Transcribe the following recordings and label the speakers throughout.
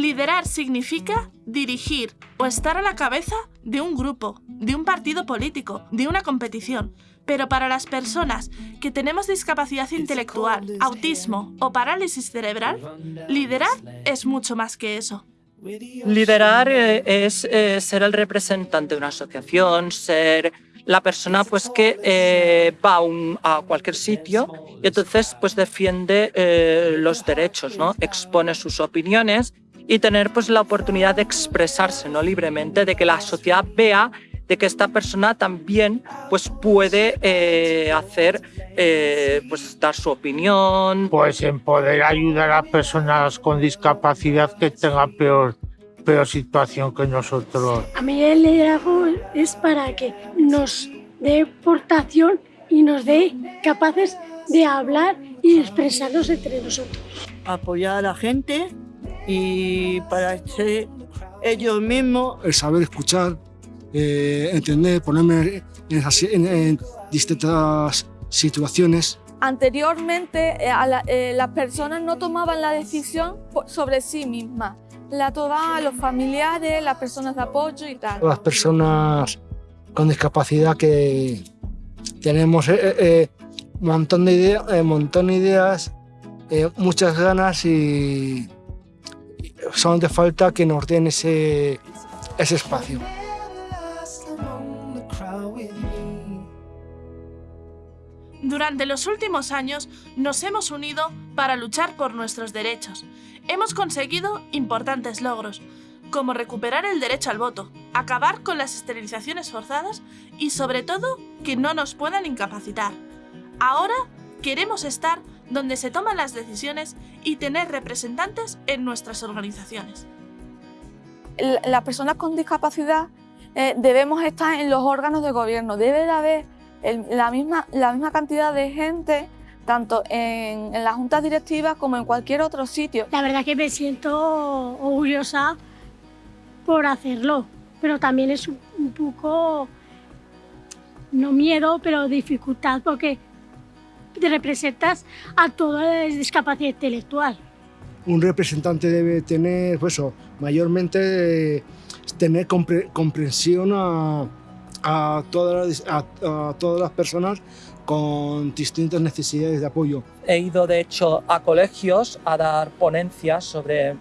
Speaker 1: Liderar significa dirigir o estar a la cabeza de un grupo, de un partido político, de una competición. Pero para las personas que tenemos discapacidad intelectual, autismo o parálisis cerebral, liderar es mucho más que eso.
Speaker 2: Liderar eh, es eh, ser el representante de una asociación, ser la persona pues que eh, va a, cualquier sitio y entonces pues defiende los derechos, ¿no? expone sus opiniones y tener pues la oportunidad de expresarse ¿no? libremente, de que la sociedad vea de que esta persona también pues puede hacer pues dar su opinión
Speaker 3: pues en poder ayudar a personas con discapacidad que tengan peor peor situación que nosotros.
Speaker 4: A mí el liderazgo es para que nos dé portación y nos dé capaces de hablar y expresarnos entre nosotros.
Speaker 5: Apoyar a la gente y para ser ellos mismos.
Speaker 6: El saber escuchar, eh, entender, ponerme en, distintas situaciones.
Speaker 7: Anteriormente eh, eh, las personas no tomaban la decisión sobre sí mismas la toda los familiares, las personas de apoyo y tal.
Speaker 6: Las personas con discapacidad que tenemos un eh, eh, montón de ideas, eh, montón de ideas muchas ganas y solamente falta que nos den ese, ese espacio.
Speaker 1: Durante los últimos años nos hemos unido para luchar por nuestros derechos hemos conseguido importantes logros, como recuperar el derecho al voto, acabar con las esterilizaciones forzadas y sobre todo que no nos puedan incapacitar. Ahora queremos estar donde se toman las decisiones y tener representantes en nuestras organizaciones.
Speaker 7: Las personas con discapacidad eh, debemos estar en los órganos de gobierno, debe de haber la, misma, la misma cantidad de gente tanto en, las juntas directivas como en cualquier otro sitio.
Speaker 4: La verdad que me siento orgullosa por hacerlo, pero también es un poco, no miedo, pero dificultad porque representas a toda la discapacidad intelectual.
Speaker 6: Un representante debe tener, pues mayormente tener comprensión a, todas a todas las personas con distintas necesidades de apoyo.
Speaker 2: He ido de hecho a colegios a dar ponencias sobre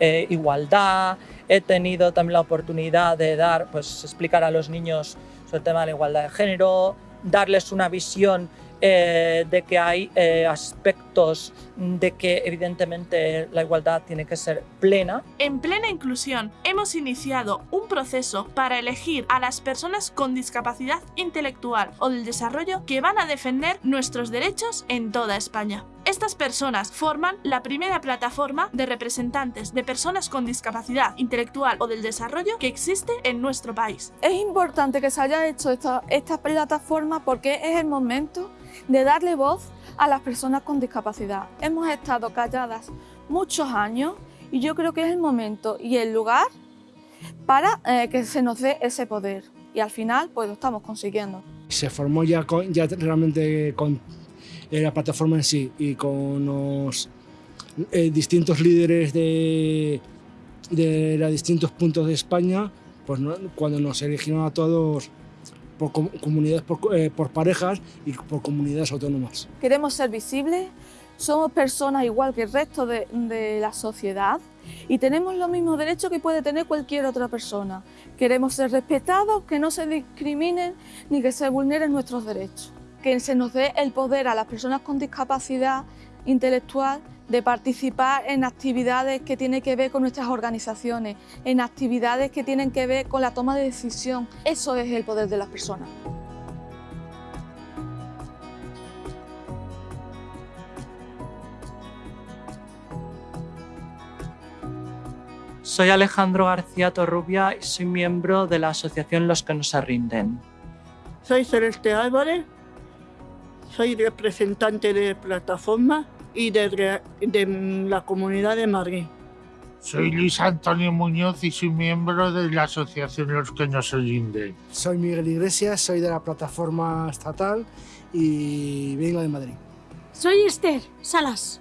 Speaker 2: eh, igualdad, he tenido también la oportunidad de dar, pues explicar a los niños sobre el tema de la igualdad de género, darles una visión eh, de que hay eh, aspectos de que evidentemente la igualdad tiene que ser plena.
Speaker 1: En plena inclusión hemos iniciado un proceso para elegir a las personas con discapacidad intelectual o del desarrollo que van a defender nuestros derechos en toda España. Estas personas forman la primera plataforma de representantes de personas con discapacidad intelectual o del desarrollo que existe en nuestro país.
Speaker 7: Es importante que se haya hecho esta, esta plataforma porque es el momento de darle voz a las personas con discapacidad. Hemos estado calladas muchos años y yo creo que es el momento y el lugar para eh, que se nos dé ese poder y al final pues lo estamos consiguiendo.
Speaker 6: Se formó ya, realmente con la plataforma en sí y con los eh, distintos líderes de, de distintos puntos de España, pues cuando nos eligieron a todos por comunidades, eh, por, parejas y por comunidades autónomas.
Speaker 7: Queremos ser visibles, somos personas igual que el resto de, de la sociedad y tenemos los mismos derechos que puede tener cualquier otra persona. Queremos ser respetados, que no se discriminen ni que se vulneren nuestros derechos que se nos dé el poder a las personas con discapacidad intelectual de participar en actividades que tienen que ver con nuestras organizaciones, en actividades que tienen que ver con la toma de decisión. Eso es el poder de las personas.
Speaker 2: Soy Alejandro García Torrubia y soy miembro de la asociación Los que no se rinden.
Speaker 5: Soy Celeste Álvarez, soy representante de plataforma y de, la Comunidad de Madrid.
Speaker 3: Soy Luis Antonio Muñoz y soy miembro de la asociación Los que no se rinden.
Speaker 6: Soy Miguel Iglesias, soy de la plataforma estatal y vengo de Madrid.
Speaker 4: Soy Esther Salas,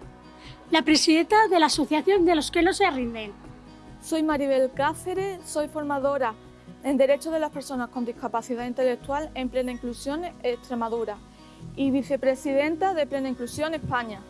Speaker 4: la presidenta de la asociación de Los que no se rinden.
Speaker 7: Soy Maribel Cáceres, soy formadora en Derechos de las Personas con Discapacidad Intelectual en Plena Inclusión Extremadura y vicepresidenta de Plena Inclusión España.